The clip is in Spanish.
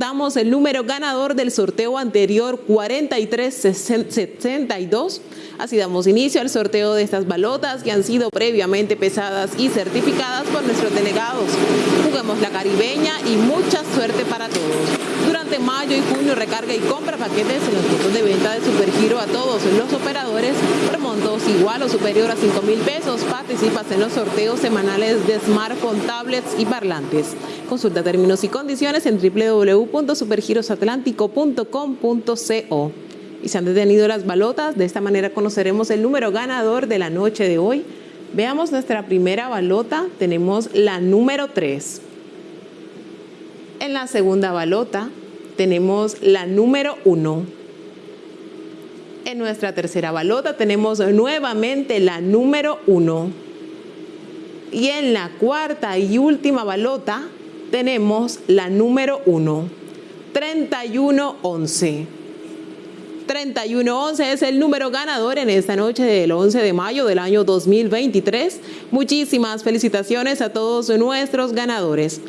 Damos el número ganador del sorteo anterior 4362. Así damos inicio al sorteo de estas balotas que han sido previamente pesadas y certificadas por nuestros delegados. Juguemos la caribeña y mucha mayo y junio recarga y compra paquetes en los puntos de venta de Supergiro a todos los operadores por montos igual o superior a 5 mil pesos. Participas en los sorteos semanales de smartphone, tablets y parlantes. Consulta términos y condiciones en www.supergirosatlántico.com.co. Y se han detenido las balotas, de esta manera conoceremos el número ganador de la noche de hoy. Veamos nuestra primera balota, tenemos la número 3. En la segunda balota tenemos la número 1. En nuestra tercera balota tenemos nuevamente la número 1. Y en la cuarta y última balota tenemos la número 1, 3111. 3111 es el número ganador en esta noche del 11 de mayo del año 2023. Muchísimas felicitaciones a todos nuestros ganadores.